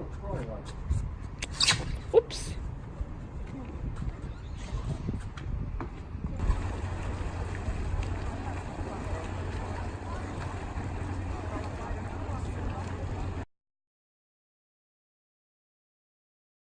Oh, Troy likes